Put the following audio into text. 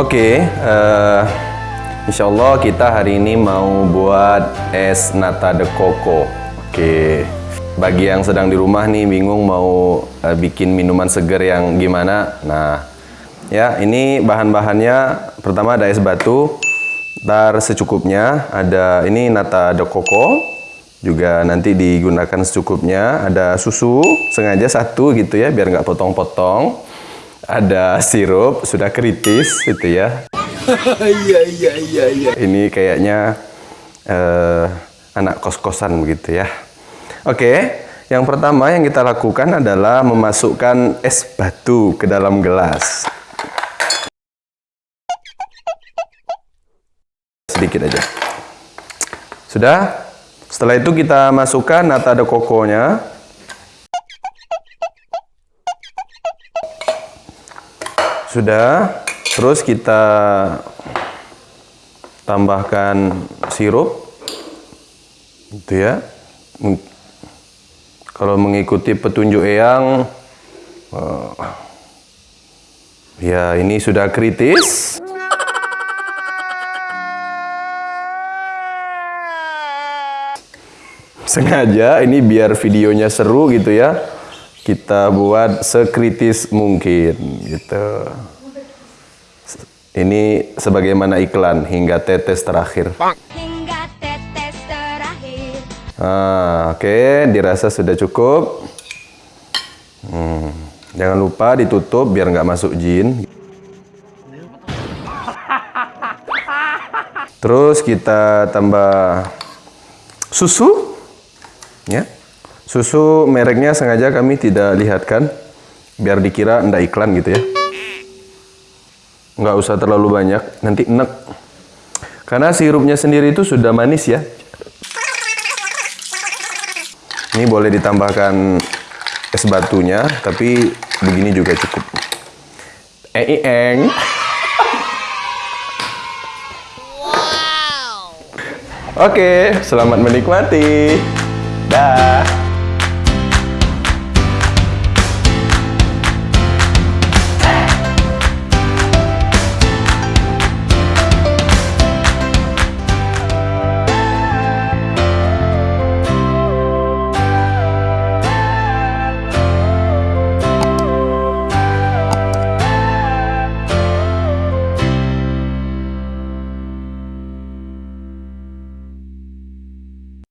Oke, uh, insya Allah kita hari ini mau buat es nata de coco. Oke, bagi yang sedang di rumah nih bingung mau uh, bikin minuman seger yang gimana. Nah, ya ini bahan-bahannya pertama ada es batu, ntar secukupnya. Ada ini nata de coco, juga nanti digunakan secukupnya. Ada susu, sengaja satu gitu ya biar nggak potong-potong ada sirup sudah kritis gitu ya. Iya iya iya iya. Ini kayaknya uh, anak kos-kosan begitu ya. Oke, yang pertama yang kita lakukan adalah memasukkan es batu ke dalam gelas. Sedikit aja. Sudah? Setelah itu kita masukkan nata de coco-nya. Sudah, terus kita tambahkan sirup. Gitu ya. Kalau mengikuti petunjuk Eyang, uh, ya ini sudah kritis. Sengaja ini biar videonya seru gitu ya kita buat sekritis mungkin gitu. Ini sebagaimana iklan hingga tetes terakhir. Hingga tetes terakhir. Ah, oke, okay. dirasa sudah cukup. Hmm, jangan lupa ditutup biar nggak masuk jin. Terus kita tambah susu, ya. Susu mereknya sengaja kami tidak lihatkan biar dikira ndak iklan gitu ya. Nggak usah terlalu banyak, nanti enek. Karena sirupnya sendiri itu sudah manis ya. Ini boleh ditambahkan es batunya, tapi begini juga cukup. Eh, eng. Wow. Oke, selamat menikmati. Dah.